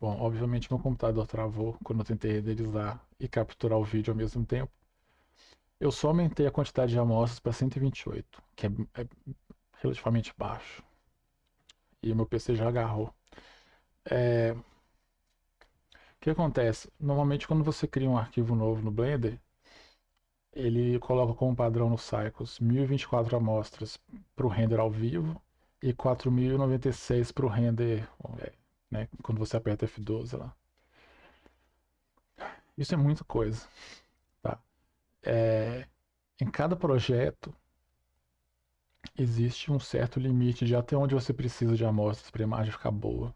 Bom, obviamente meu computador travou quando eu tentei renderizar e capturar o vídeo ao mesmo tempo. Eu só aumentei a quantidade de amostras para 128, que é, é, relativamente baixo. E meu PC já agarrou. É... O que acontece? Normalmente quando você cria um arquivo novo no Blender, ele coloca como padrão no Cycles 1024 amostras para o render ao vivo e 4096 para o render é, né? Quando você aperta F12 lá. Isso é muita coisa, tá? É, em cada projeto existe um certo limite de até onde você precisa de amostras para a imagem ficar boa.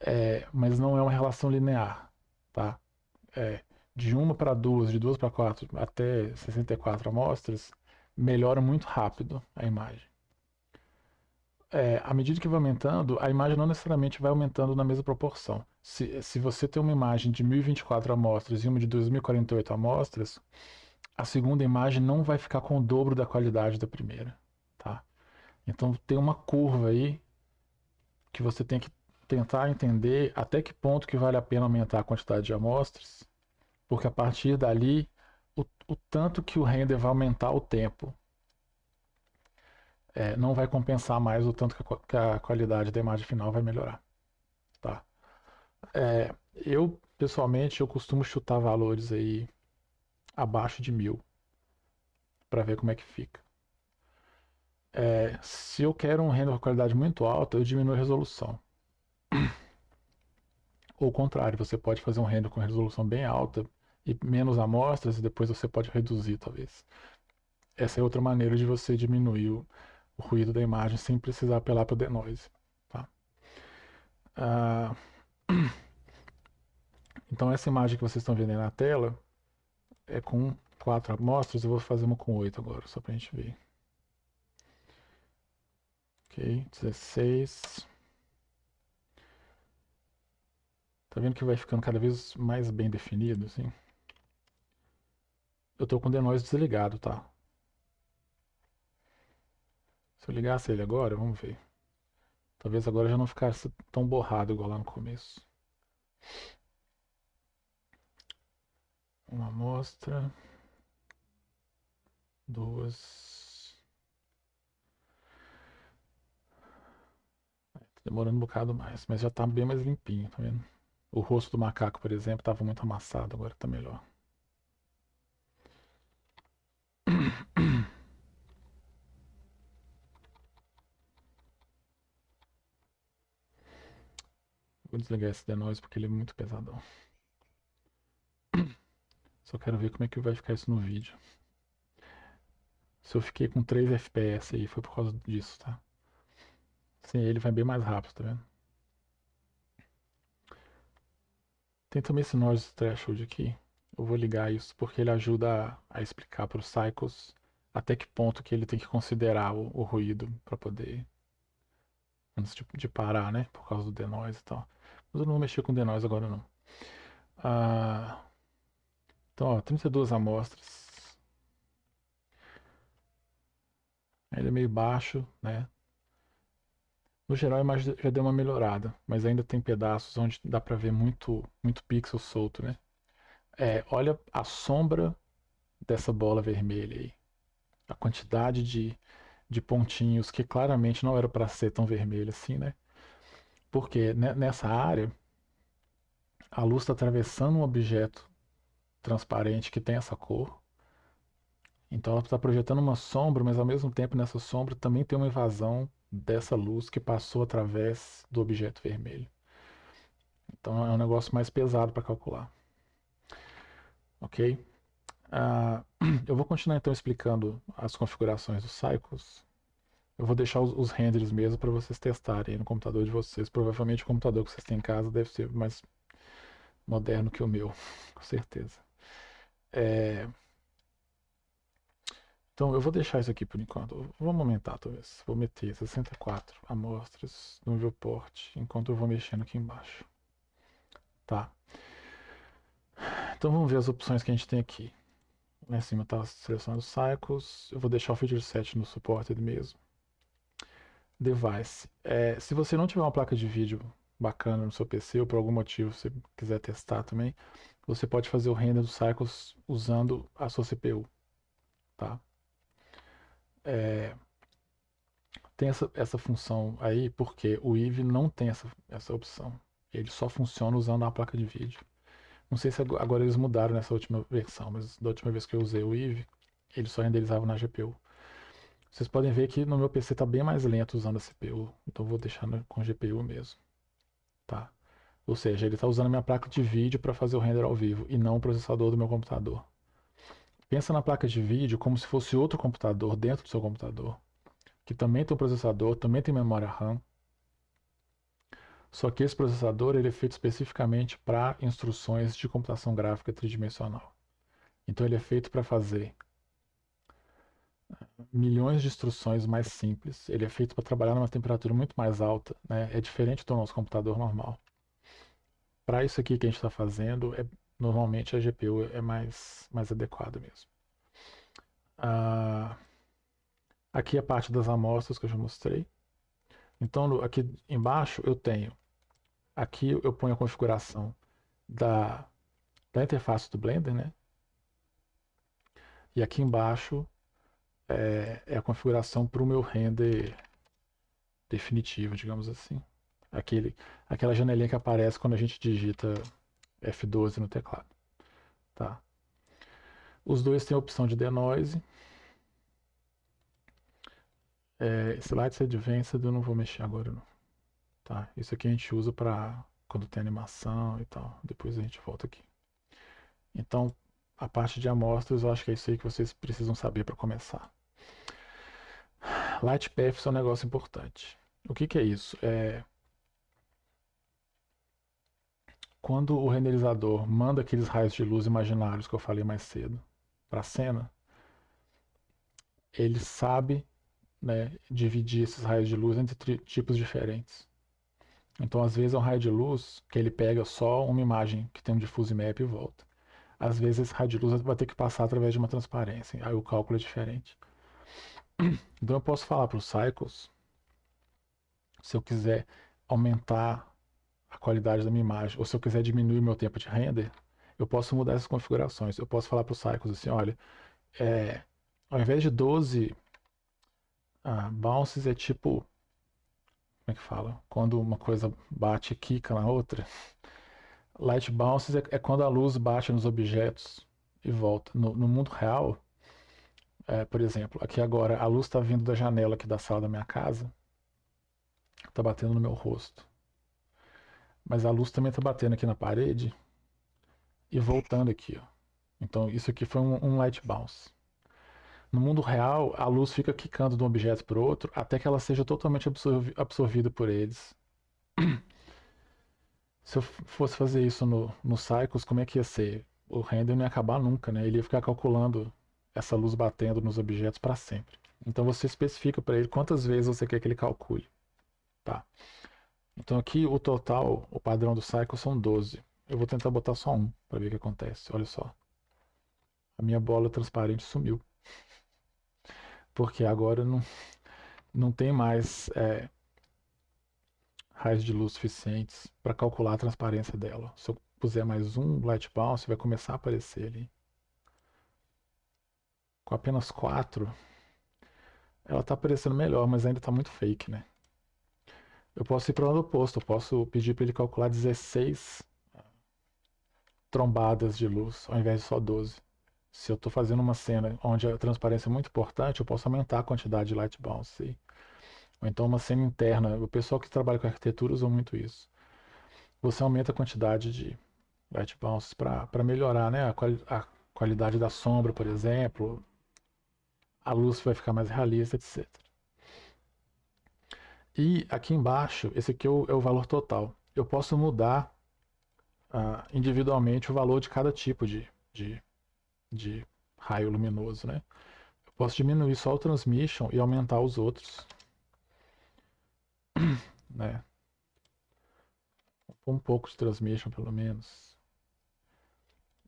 É, mas não é uma relação linear, tá? É, de uma para duas, de duas para quatro, até 64 amostras, melhora muito rápido a imagem é, à medida que vai aumentando, a imagem não necessariamente vai aumentando na mesma proporção. Se, se você tem uma imagem de 1024 amostras e uma de 2048 amostras, a segunda imagem não vai ficar com o dobro da qualidade da primeira. Tá? Então tem uma curva aí que você tem que tentar entender até que ponto que vale a pena aumentar a quantidade de amostras, porque a partir dali, o, o tanto que o render vai aumentar o tempo é, não vai compensar mais o tanto que a, que a, qualidade da imagem final vai melhorar. Tá? É, eu, pessoalmente, eu costumo chutar valores aí abaixo de mil para ver como é que fica. É, se eu quero um render com qualidade muito alta, eu diminuo a resolução. Ou contrário, você pode fazer um render com resolução bem alta e menos amostras e depois você pode reduzir, talvez. Essa é outra maneira de você diminuir o, o ruído da imagem sem precisar apelar para o denoise. Tá? Ah, então essa imagem que vocês estão vendo aí na tela é com quatro amostras, eu vou fazer uma com oito agora, só para a gente ver. Ok, 16. Tá vendo que vai ficando cada vez mais bem definido, assim? Eu tô com o denoise desligado, tá? Se eu ligasse ele agora, vamos ver. Talvez agora já não ficasse tão borrado igual lá no começo. Uma amostra. Duas. Tá demorando um bocado mais, mas já tá bem mais limpinho, tá vendo? O rosto do macaco, por exemplo, estava muito amassado, agora tá melhor. Vou desligar esse denoise porque ele é muito pesadão. Só quero ver como é que vai ficar isso no vídeo. Se eu fiquei com 3 FPS aí, foi por causa disso, tá? Sem ele vai bem mais rápido, tá vendo? Tem também esse noise threshold aqui. Eu vou ligar isso porque ele ajuda a, a explicar para os cycles até que ponto que ele tem que considerar o, o ruído para poder antes de, de, parar, né? Por causa do denoise e tal. Mas eu não vou mexer com denoise agora não. Ah, então, ó, 32 amostras. Ele é meio baixo, né? No geral a imagem já deu uma melhorada, mas ainda tem pedaços onde dá pra ver muito, muito pixel solto, né? É, olha a sombra dessa bola vermelha aí. A quantidade de, de pontinhos que claramente não era para ser tão vermelho assim, né? Porque nessa área a luz está atravessando um objeto transparente que tem essa cor. Então ela está projetando uma sombra, mas ao mesmo tempo nessa sombra também tem uma evasão dessa luz que passou através do objeto vermelho. Então é um negócio mais pesado para calcular. Ok? Uh, eu vou continuar então explicando as configurações dos cycles. Eu vou deixar os, os renders mesmo para vocês testarem no computador de vocês. Provavelmente o computador que vocês têm em casa deve ser mais moderno que o meu, com certeza. É... Então eu vou deixar isso aqui por enquanto. Vamos aumentar talvez. Vou meter 64 amostras no viewport enquanto eu vou mexendo aqui embaixo. Tá. Então vamos ver as opções que a gente tem aqui. Lá em cima está selecionando Cycles. Eu vou deixar o Feature Set no suporte mesmo. Device. É, se você não tiver uma placa de vídeo bacana no seu PC ou por algum motivo você quiser testar também, você pode fazer o render do Cycles usando a sua CPU, tá? É, tem essa, essa função aí porque o Eve não tem essa, essa opção. Ele só funciona usando a placa de vídeo. Não sei se agora eles mudaram nessa última versão, mas da última vez que eu usei o Eve, ele só renderizava na GPU. Vocês podem ver que no meu PC está bem mais lento usando a CPU, então vou deixar com GPU mesmo. Tá? Ou seja, ele está usando a minha placa de vídeo para fazer o render ao vivo e não o processador do meu computador. Pensa na placa de vídeo como se fosse outro computador dentro do seu computador, que também tem um processador, também tem memória RAM. Só que esse processador ele é feito especificamente para instruções de computação gráfica tridimensional. Então ele é feito para fazer milhões de instruções mais simples. Ele é feito para trabalhar numa temperatura muito mais alta. Né? É diferente do nosso computador normal. Para isso aqui que a gente está fazendo, é, normalmente a GPU é mais, mais adequada mesmo. Ah, aqui a parte das amostras que eu já mostrei. Então, aqui embaixo eu tenho, aqui eu ponho a configuração da, da interface do Blender, né? E aqui embaixo é, é a configuração para o meu render definitivo, digamos assim. Aquele, aquela janelinha que aparece quando a gente digita F12 no teclado. Tá? Os dois têm a opção de denoise. É, Slides Advanced eu não vou mexer agora não. Tá? Isso aqui a gente usa para quando tem animação e tal. Depois a gente volta aqui. Então, a parte de amostras, eu acho que é isso aí que vocês precisam saber para começar. Light Paths é um negócio importante. O que, que é isso? É quando o renderizador manda aqueles raios de luz imaginários que eu falei mais cedo para a cena, ele sabe né, dividir esses raios de luz entre tipos diferentes. Então, às vezes, é um raio de luz que ele pega só uma imagem que tem um diffuse map e volta. Às vezes, esse raio de luz vai ter que passar através de uma transparência, aí o cálculo é diferente. Então, eu posso falar para os cycles, se eu quiser aumentar a qualidade da minha imagem, ou se eu quiser diminuir meu tempo de render, eu posso mudar essas configurações. Eu posso falar para o Cycles assim, olha, é, ao invés de 12 ah, bounces é tipo, como é que fala? Quando uma coisa bate e quica na outra. Light bounces é, é quando a luz bate nos objetos e volta. No, no mundo real, é, por exemplo, aqui agora a luz está vindo da janela aqui da sala da minha casa, está batendo no meu rosto. Mas a luz também está batendo aqui na parede e voltando aqui. Ó. Então isso aqui foi um, um light bounce. No mundo real, a luz fica quicando de um objeto para outro até que ela seja totalmente absorvi absorvida por eles. Se eu fosse fazer isso no, no Cycles, como é que ia ser? O render não ia acabar nunca, né? Ele ia ficar calculando essa luz batendo nos objetos para sempre. Então você especifica para ele quantas vezes você quer que ele calcule. Tá? Então aqui o total, o padrão do cycle são 12. Eu vou tentar botar só um para ver o que acontece. Olha só. A minha bola transparente sumiu. Porque agora não, não tem mais é, raios de luz suficientes para calcular a transparência dela. Se eu puser mais um light bounce, vai começar a aparecer ali. Com apenas 4, ela está aparecendo melhor, mas ainda está muito fake, né? Eu posso ir para o lado oposto, eu posso pedir para ele calcular 16 trombadas de luz, ao invés de só 12. Se eu estou fazendo uma cena onde a transparência é muito importante, eu posso aumentar a quantidade de light bounce. Ou então uma cena interna. O pessoal que trabalha com arquitetura usa muito isso. Você aumenta a quantidade de light bounces para melhorar né? a, quali a qualidade da sombra, por exemplo. A luz vai ficar mais realista, etc. E aqui embaixo, esse aqui é o, é o valor total. Eu posso mudar uh, individualmente o valor de cada tipo de, de, de raio luminoso, né? Eu posso diminuir só o transmission e aumentar os outros. né? Um pouco de transmission, pelo menos.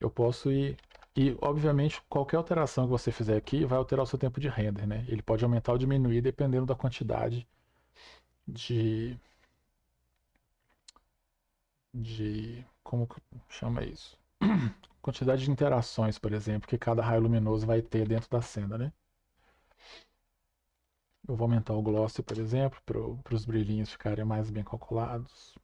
Eu posso ir... E, obviamente, qualquer alteração que você fizer aqui vai alterar o seu tempo de render, né? Ele pode aumentar ou diminuir dependendo da quantidade de, de como chama isso? Quantidade de interações, por exemplo, que cada raio luminoso vai ter dentro da cena, né? Eu vou aumentar o gloss, por exemplo, para os brilhinhos ficarem mais bem calculados.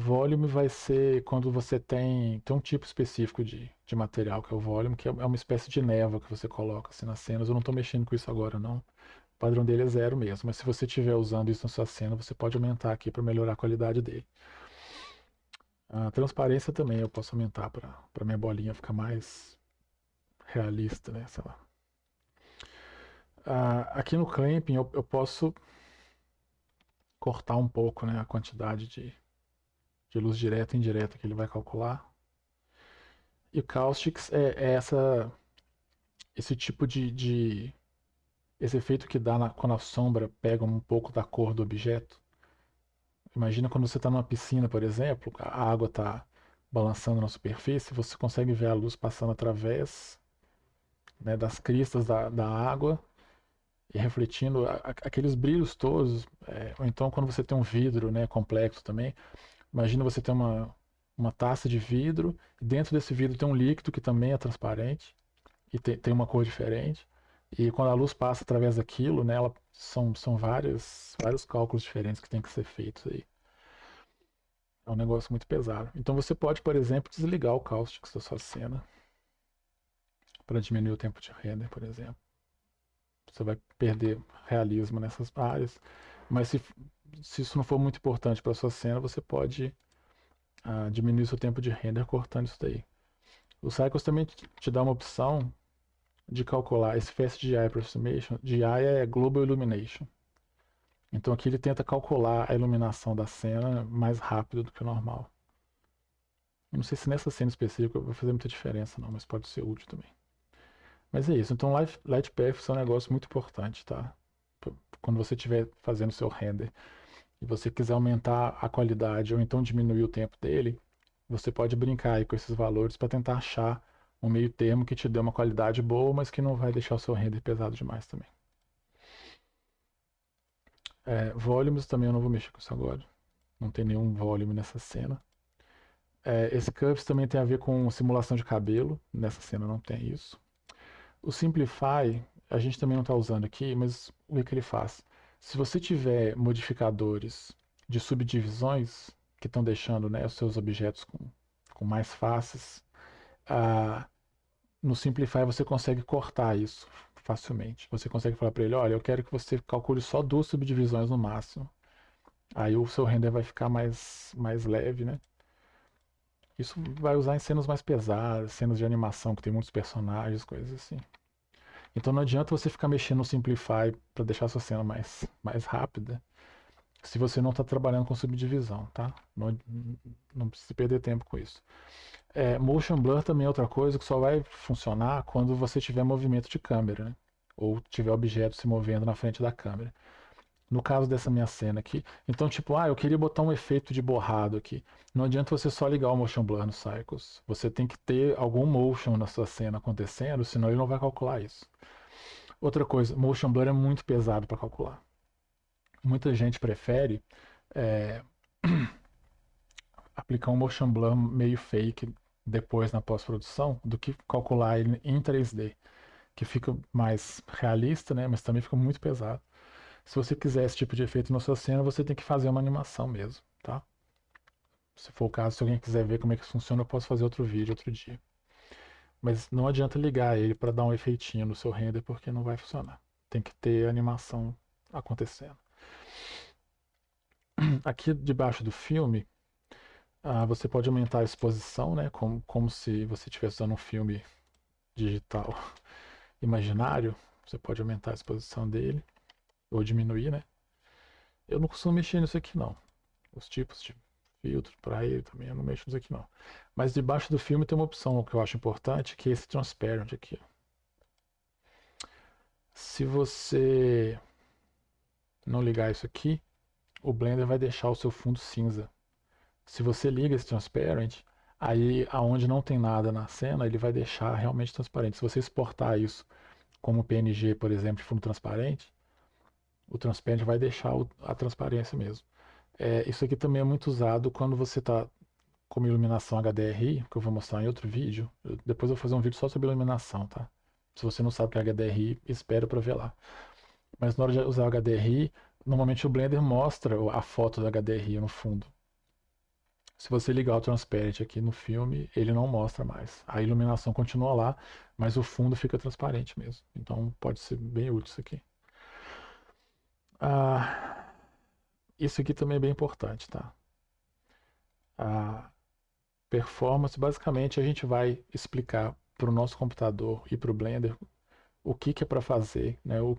Volume vai ser quando você tem, tem um tipo específico de, de material, que é o volume, que é, é uma espécie de névoa que você coloca assim, nas cenas. Eu não estou mexendo com isso agora, não. O padrão dele é zero mesmo, mas se você estiver usando isso na sua cena, você pode aumentar aqui para melhorar a qualidade dele. A transparência também eu posso aumentar para minha bolinha ficar mais realista, né? Sei lá. Ah, aqui no clamping eu, eu posso cortar um pouco né, a quantidade de, de luz direta e indireta que ele vai calcular. E o Caustics é, é essa, esse tipo de, de, esse efeito que dá na, quando a sombra pega um pouco da cor do objeto. Imagina quando você está numa piscina, por exemplo, a água está balançando na superfície, você consegue ver a luz passando através né, das cristas da, da água e refletindo aqueles brilhos todos. É, ou então quando você tem um vidro né, complexo também, imagina você ter uma, uma taça de vidro e dentro desse vidro tem um líquido que também é transparente e te, tem uma cor diferente. E quando a luz passa através daquilo, né, ela, são, são vários, vários cálculos diferentes que tem que ser feitos aí. É um negócio muito pesado. Então você pode, por exemplo, desligar o cáustico da sua cena para diminuir o tempo de render, por exemplo. Você vai perder realismo nessas áreas. Mas se, se isso não for muito importante para sua cena, você pode uh, diminuir seu tempo de render cortando isso daí. O Cycles também te dá uma opção de calcular esse Fast GI Approximation. GI é Global Illumination. Então aqui ele tenta calcular a iluminação da cena mais rápido do que o normal. Eu não sei se nessa cena específica vai fazer muita diferença não, mas pode ser útil também. Mas é isso. Então Light, Light Path é um negócio muito importante, tá? Quando você estiver fazendo seu render e você quiser aumentar a qualidade ou então diminuir o tempo dele, você pode brincar aí com esses valores para tentar achar um meio termo que te dê uma qualidade boa, mas que não vai deixar o seu render pesado demais também. É, volumes também eu não vou mexer com isso agora. Não tem nenhum volume nessa cena. É, esse Curves também tem a ver com simulação de cabelo. Nessa cena não tem isso. O Simplify, a gente também não está usando aqui, mas o que ele faz? Se você tiver modificadores de subdivisões que estão deixando né, os seus objetos com, com mais faces, ah, no Simplify você consegue cortar isso facilmente. Você consegue falar para ele, olha, eu quero que você calcule só duas subdivisões no máximo. Aí o seu render vai ficar mais, mais leve, né? Isso vai usar em cenas mais pesadas, cenas de animação que tem muitos personagens, coisas assim. Então não adianta você ficar mexendo no Simplify para deixar a sua cena mais, mais rápida se você não está trabalhando com subdivisão, tá? Não, não precisa perder tempo com isso. É, motion Blur também é outra coisa que só vai funcionar quando você tiver movimento de câmera, né? Ou tiver objetos se movendo na frente da câmera. No caso dessa minha cena aqui, então tipo, ah, eu queria botar um efeito de borrado aqui. Não adianta você só ligar o Motion Blur no Cycles. Você tem que ter algum motion na sua cena acontecendo, senão ele não vai calcular isso. Outra coisa, Motion Blur é muito pesado para calcular. Muita gente prefere é, aplicar um Motion Blur meio fake depois na pós-produção do que calcular ele em 3D, que fica mais realista, né, mas também fica muito pesado. Se você quiser esse tipo de efeito na sua cena, você tem que fazer uma animação mesmo, tá? Se for o caso, se alguém quiser ver como é que funciona, eu posso fazer outro vídeo outro dia. Mas não adianta ligar ele para dar um efeitinho no seu render, porque não vai funcionar. Tem que ter animação acontecendo. Aqui debaixo do filme, ah, você pode aumentar a exposição, né? Como, como se você estivesse usando um filme digital imaginário. Você pode aumentar a exposição dele ou diminuir, né? Eu não costumo mexer nisso aqui não. Os tipos de filtro para ele também eu não mexo nisso aqui não. Mas debaixo do filme tem uma opção que eu acho importante, que é esse transparent aqui. Se você não ligar isso aqui, o Blender vai deixar o seu fundo cinza. Se você liga esse transparent, aí aonde não tem nada na cena, ele vai deixar realmente transparente. Se você exportar isso como PNG, por exemplo, de fundo transparente, o transparente vai deixar a transparência mesmo. É, isso aqui também é muito usado quando você está com iluminação HDRI, que eu vou mostrar em outro vídeo. Eu, depois eu vou fazer um vídeo só sobre iluminação, tá? Se você não sabe o que é HDRI, espera para ver lá. Mas na hora de usar o HDRI, normalmente o Blender mostra a foto do HDRI no fundo. Se você ligar o Transparent aqui no filme, ele não mostra mais. A iluminação continua lá, mas o fundo fica transparente mesmo. Então pode ser bem útil isso aqui. Ah, isso aqui também é bem importante, tá? A performance, basicamente, a gente vai explicar para o nosso computador e para o Blender o que, que é para fazer, né? O,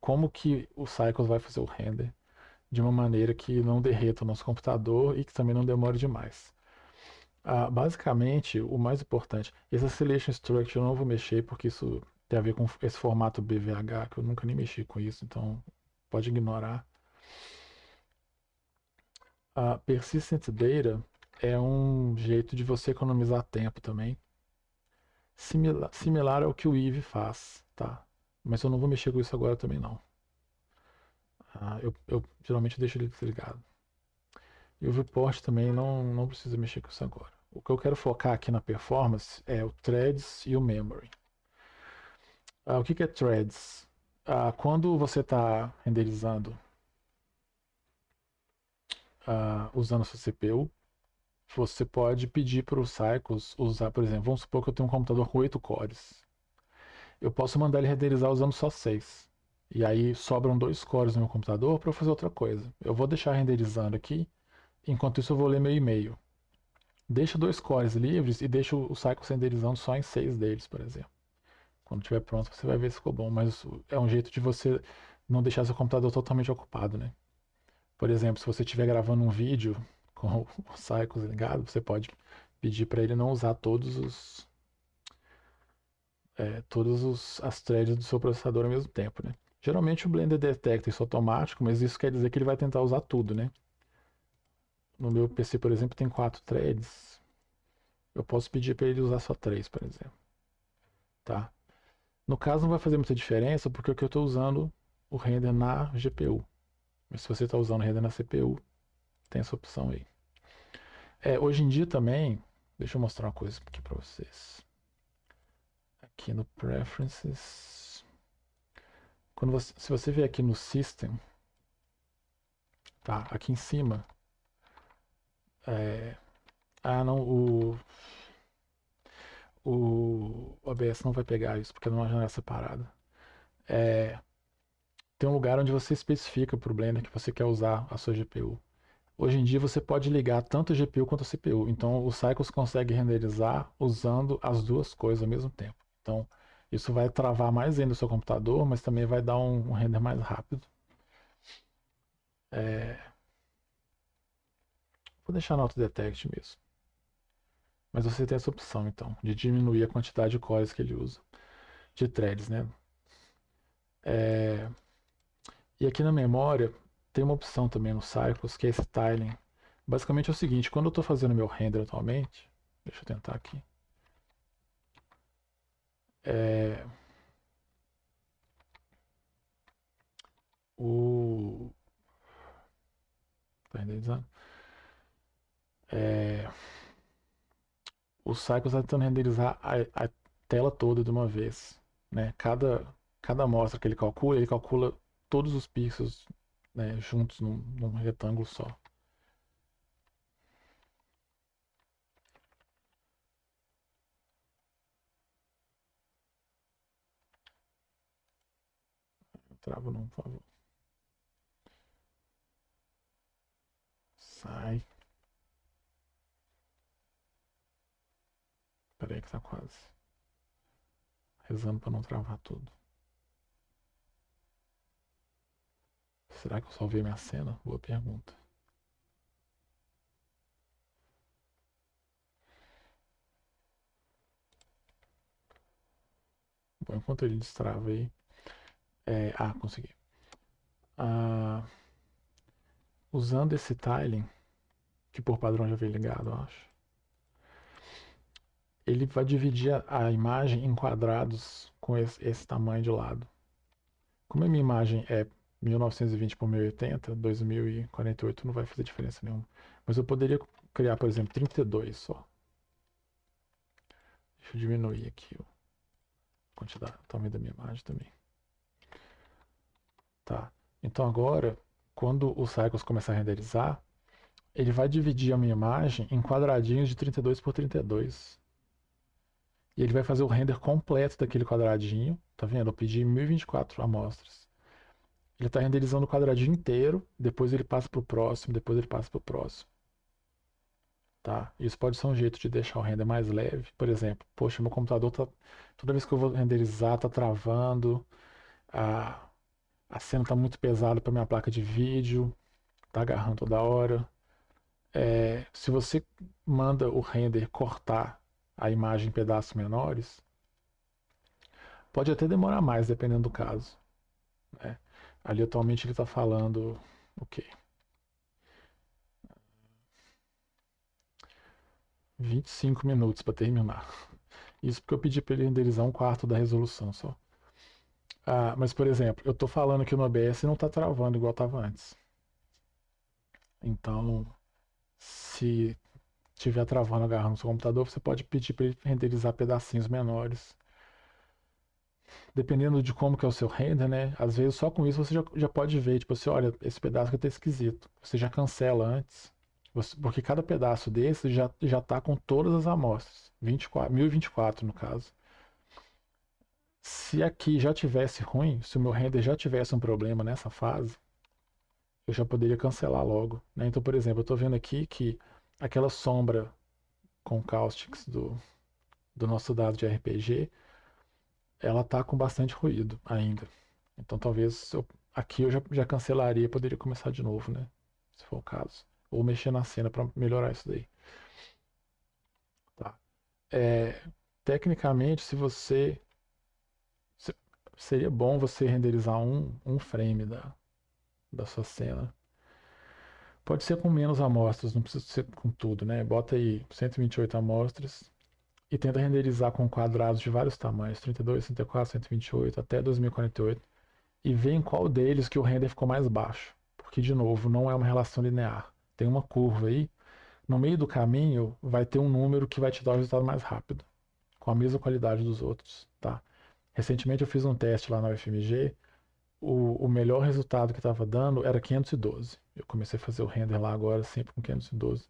como que o Cycles vai fazer o render de uma maneira que não derreta o nosso computador e que também não demore demais. Ah, basicamente, o mais importante, esse Oscillation Structure eu não vou mexer porque isso tem a ver com esse formato BVH, que eu nunca nem mexi com isso, então pode ignorar. A Persistent Data é um jeito de você economizar tempo também. Similar, similar ao que o Eve faz, tá? Mas eu não vou mexer com isso agora também não. Ah, eu, eu, geralmente deixo ele desligado. E o viewport também não, não precisa mexer com isso agora. O que eu quero focar aqui na performance é o threads e o memory. Ah, o que, que é threads? Ah, quando você está renderizando ah, usando a sua CPU, você pode pedir para o Cycles usar, por exemplo, vamos supor que eu tenho um computador com 8 cores. Eu posso mandar ele renderizar usando só 6. E aí sobram dois cores no meu computador para eu fazer outra coisa. Eu vou deixar renderizando aqui, enquanto isso eu vou ler meu e-mail. Deixa dois cores livres e deixa o Cycle renderizando só em seis deles, por exemplo. Quando estiver pronto você vai ver se ficou bom, mas é um jeito de você não deixar seu computador totalmente ocupado, né? Por exemplo, se você estiver gravando um vídeo com o Cycles ligado, você pode pedir para ele não usar todos os é, todas os, as threads do seu processador ao mesmo tempo, né? Geralmente o Blender detecta isso automático, mas isso quer dizer que ele vai tentar usar tudo, né? No meu PC, por exemplo, tem quatro threads. Eu posso pedir para ele usar só três, por exemplo. Tá? No caso não vai fazer muita diferença, porque eu estou usando o render na GPU. Mas se você está usando render na CPU, tem essa opção aí. É, hoje em dia também, deixa eu mostrar uma coisa aqui para vocês. Aqui no Preferences, quando você, se você vier aqui no System, tá? Aqui em cima, é, ah, não, o, o OBS não vai pegar isso porque é uma janela separada. É, tem um lugar onde você especifica para o Blender que você quer usar a sua GPU. Hoje em dia você pode ligar tanto a GPU quanto a CPU. Então o Cycles consegue renderizar usando as duas coisas ao mesmo tempo. Então isso vai travar mais ainda o seu computador, mas também vai dar um, um render mais rápido. É... Vou deixar no Autodetect mesmo. Mas você tem essa opção, então, de diminuir a quantidade de cores que ele usa. De threads, né? É... E aqui na memória, tem uma opção também no Cycles, que é esse tiling. Basicamente é o seguinte, quando eu estou fazendo meu render atualmente, deixa eu tentar aqui. É, o tá renderizando é, o Cycles está tentando renderizar a, a, tela toda de uma vez né cada cada amostra que ele calcula ele calcula todos os pixels né, juntos num, num retângulo só Trava não, por favor. Sai. Espera aí que tá quase. Rezando para não travar tudo. Será que eu salvei minha cena? Boa pergunta. Bom, enquanto ele destrava aí, é, ah, consegui. Ah, usando esse tiling, que por padrão já vem ligado, eu acho. Ele vai dividir a, imagem em quadrados com esse, esse, tamanho de lado. Como a minha imagem é 1920 por 1080, 2048 não vai fazer diferença nenhuma. Mas eu poderia criar, por exemplo, 32 só. Deixa eu diminuir aqui a quantidade, o tamanho da minha imagem também. Tá. Então agora, quando o Cycles começar a renderizar, ele vai dividir a minha imagem em quadradinhos de 32 por 32. E ele vai fazer o render completo daquele quadradinho. Tá vendo? Eu pedi 1024 amostras. Ele está renderizando o quadradinho inteiro, depois ele passa para o próximo, depois ele passa para o próximo. Tá? Isso pode ser um jeito de deixar o render mais leve. Por exemplo, poxa, meu computador tá toda vez que eu vou renderizar tá travando, a, a cena tá muito pesada para minha placa de vídeo, tá agarrando toda hora. É, se você manda o render cortar a imagem em pedaços menores, pode até demorar mais, dependendo do caso. Né? Ali atualmente ele está falando o quê? 25 minutos para terminar. Isso porque eu pedi para ele renderizar um quarto da resolução só. Ah, mas, por exemplo, eu estou falando que no OBS não está travando igual estava antes. Então, se estiver travando agarrando no seu computador, você pode pedir para ele renderizar pedacinhos menores. Dependendo de como que é o seu render, né? Às vezes só com isso você já, já pode ver, tipo assim, olha, esse pedaço aqui tá esquisito. Você já cancela antes. Você, porque cada pedaço desse já, já tá com todas as amostras. 24, 1024 no caso. Se aqui já tivesse ruim, se o meu render já tivesse um problema nessa fase, eu já poderia cancelar logo. Né? Então, por exemplo, eu estou vendo aqui que aquela sombra com caustics do, do nosso dado de RPG, ela tá com bastante ruído ainda. Então talvez eu, aqui eu já, já cancelaria, poderia começar de novo, né? Se for o caso. Ou mexer na cena para melhorar isso daí. Tá. É, tecnicamente, se você. Se, seria bom você renderizar um, um frame da, da sua cena Pode ser com menos amostras, não precisa ser com tudo, né? Bota aí 128 amostras e tenta renderizar com quadrados de vários tamanhos, 32, 64, 128 até 2048 e vê em qual deles que o render ficou mais baixo. Porque, de novo, não é uma relação linear. Tem uma curva aí. No meio do caminho vai ter um número que vai te dar o resultado mais rápido, com a mesma qualidade dos outros, tá? Recentemente eu fiz um teste lá na UFMG o, o melhor resultado que estava dando era 512. Eu comecei a fazer o render lá agora sempre com 512.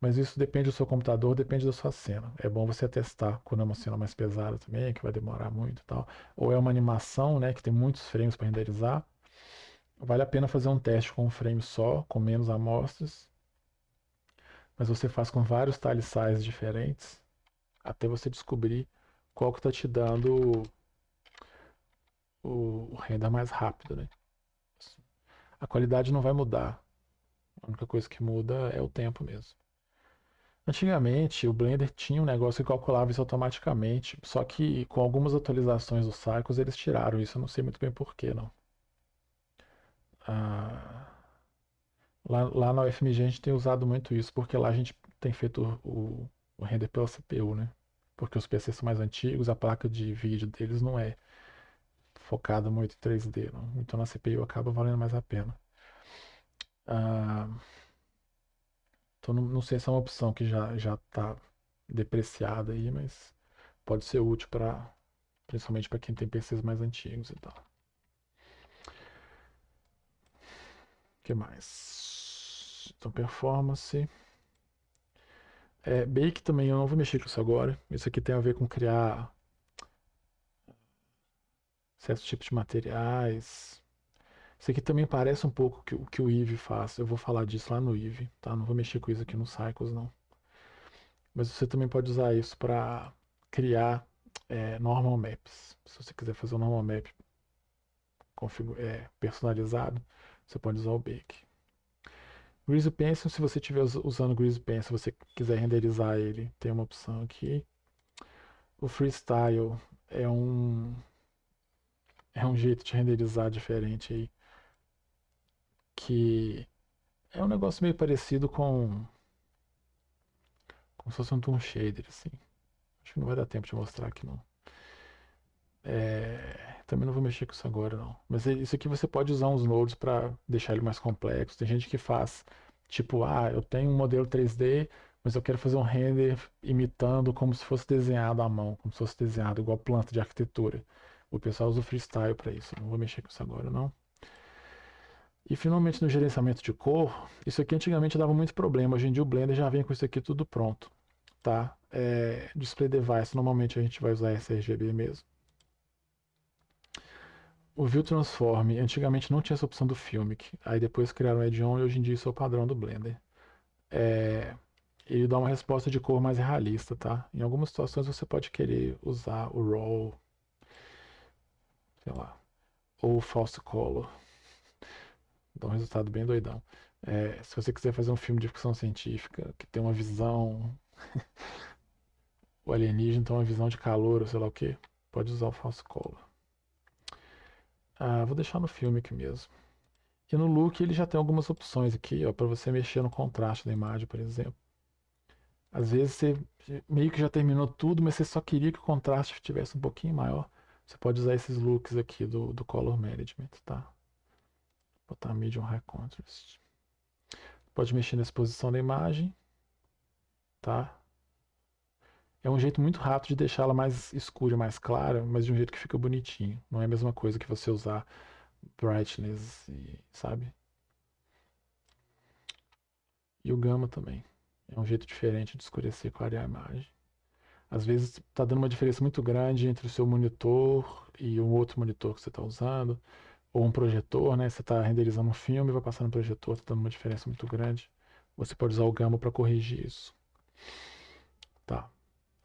Mas isso depende do seu computador, depende da sua cena. É bom você testar quando é uma cena mais pesada também, que vai demorar muito e tal. Ou é uma animação, né, que tem muitos frames para renderizar. Vale a pena fazer um teste com um frame só, com menos amostras. Mas você faz com vários tile size diferentes, até você descobrir qual que está te dando o, renda mais rápido, né? A qualidade não vai mudar. A única coisa que muda é o tempo mesmo. Antigamente, o Blender tinha um negócio que calculava isso automaticamente, só que com algumas atualizações dos Cycles eles tiraram isso, eu não sei muito bem porquê, não. Ah, lá, lá na UFMG a gente tem usado muito isso, porque lá a gente tem feito o, o render pela CPU, né? Porque os PCs são mais antigos, a placa de vídeo deles não é focada muito em 3D. Não? Então na CPU acaba valendo mais a pena. Ah, então não, não, sei se é uma opção que já já está depreciada aí, mas pode ser útil para principalmente para quem tem PCs mais antigos e tal. O que mais? Então performance. É, Bake também eu não vou mexer com isso agora. Isso aqui tem a ver com criar certos tipos de materiais. Isso aqui também parece um pouco o que o Eve faz. Eu vou falar disso lá no Eve, tá? Não vou mexer com isso aqui no Cycles, não. Mas você também pode usar isso para criar é, normal maps. Se você quiser fazer um normal map é, personalizado, você pode usar o Bake. Greasy Pencil, se você estiver usando Greasy Pencil, você quiser renderizar ele, tem uma opção aqui. O Freestyle é um é um jeito de renderizar diferente aí. Que é um negócio meio parecido com. Como se fosse um Toon Shader, assim. Acho que não vai dar tempo de mostrar aqui não. É, Também não vou mexer com isso agora, não. Mas é, isso aqui você pode usar uns nodes para deixar ele mais complexo. Tem gente que faz, tipo, ah, eu tenho um modelo 3D, mas eu quero fazer um render imitando como se fosse desenhado à mão, como se fosse desenhado igual planta de arquitetura. O pessoal usa o freestyle para isso. Não vou mexer com isso agora, não. E finalmente no gerenciamento de cor, isso aqui antigamente dava muito problema. Hoje em dia o Blender já vem com isso aqui tudo pronto, tá? É, display device, normalmente a gente vai usar sRGB mesmo. O View Transform, antigamente não tinha essa opção do Filmic, aí depois criaram o Add-on e hoje em dia isso é o padrão do Blender. É, ele dá uma resposta de cor mais realista, tá? Em algumas situações você pode querer usar o RAW, sei lá, ou o False Color. Dá um resultado bem doidão. É, se você quiser fazer um filme de ficção científica que tem uma visão. o alienígena tem uma visão de calor ou sei lá o que, pode usar o False Color. Ah, vou deixar no filme aqui mesmo. E no look ele já tem algumas opções aqui, ó, para você mexer no contraste da imagem, por exemplo. Às vezes você meio que já terminou tudo, mas você só queria que o contraste estivesse um pouquinho maior. Você pode usar esses looks aqui do, do Color Management, tá? Botar Medium High Contrast. Pode mexer na exposição da imagem, tá? É um jeito muito rápido de deixá-la mais escura, mais clara, mas de um jeito que fica bonitinho. Não é a mesma coisa que você usar brightness, e, sabe? E o gama também. É um jeito diferente de escurecer e clarear a imagem. Às vezes está dando uma diferença muito grande entre o seu monitor e um outro monitor que você está usando, ou um projetor, né? Você está renderizando um filme, vai passar no projetor, está dando uma diferença muito grande. Você pode usar o gama para corrigir isso. Tá.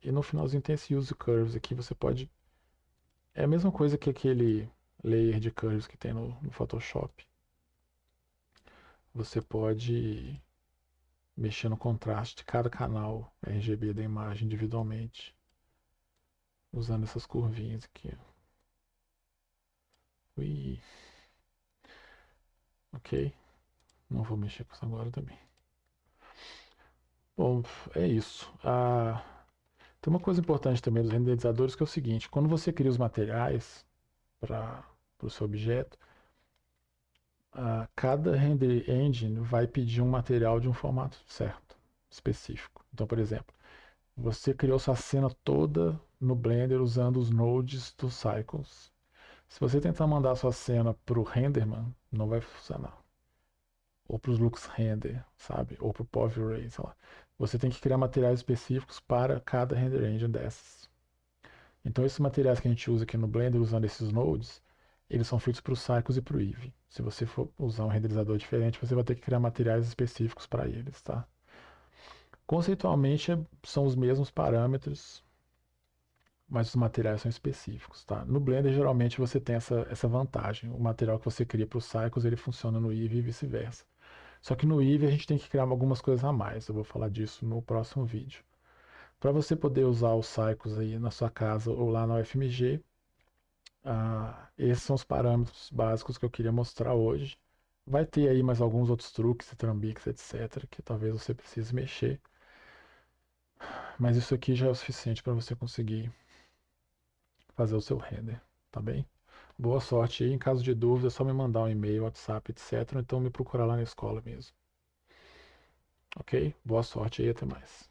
E no finalzinho tem esse Use Curves aqui, você pode... É a mesma coisa que aquele layer de curves que tem no, no Photoshop. Você pode mexer no contraste de cada canal RGB da imagem individualmente, usando essas curvinhas aqui. Ui. Ok. Não vou mexer com isso agora também. Bom, é isso. Ah, tem uma coisa importante também dos renderizadores que é o seguinte, quando você cria os materiais para o seu objeto, uh, cada render engine vai pedir um material de um formato certo, específico. Então, por exemplo, você criou sua cena toda no Blender usando os nodes dos cycles. Se você tentar mandar sua cena para o Renderman, não vai funcionar. Ou para os Lux Render, sabe? Ou para o POV Ray, sei lá. Você tem que criar materiais específicos para cada render engine dessas. Então, esses materiais que a gente usa aqui no Blender usando esses nodes, eles são feitos para o Cycles e para o Eevee. Se você for usar um renderizador diferente, você vai ter que criar materiais específicos para eles, tá? Conceitualmente são os mesmos parâmetros, mas os materiais são específicos, tá? No Blender geralmente você tem essa, essa vantagem. O material que você cria para o Cycles ele funciona no Eevee e vice-versa. Só que no Eevee a gente tem que criar algumas coisas a mais. Eu vou falar disso no próximo vídeo. Para você poder usar os Cycles aí na sua casa ou lá na UFMG, ah, esses são os parâmetros básicos que eu queria mostrar hoje. Vai ter aí mais alguns outros truques, trambiques, etc, que talvez você precise mexer. Mas isso aqui já é o suficiente para você conseguir fazer o seu render, tá bem? Boa sorte aí. Em caso de dúvida, é só me mandar um e-mail, WhatsApp, etc. Ou então me procurar lá na escola mesmo. Ok? Boa sorte aí, até mais.